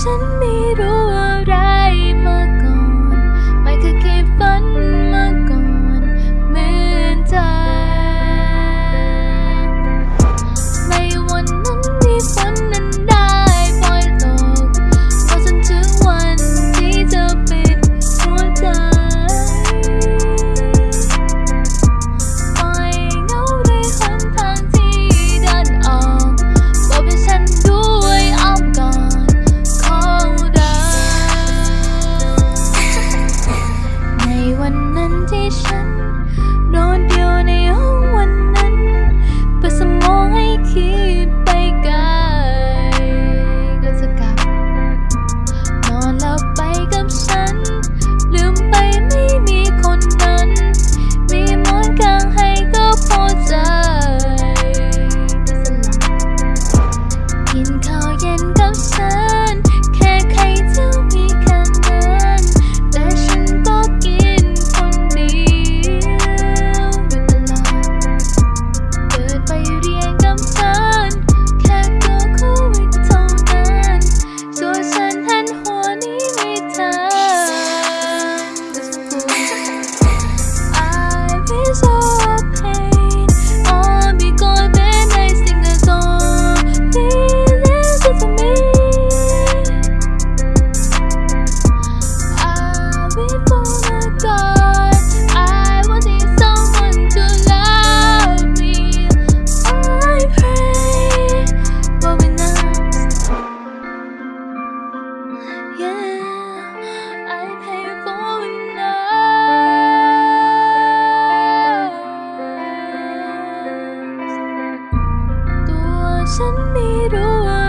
ฉันไม่รู้ send me to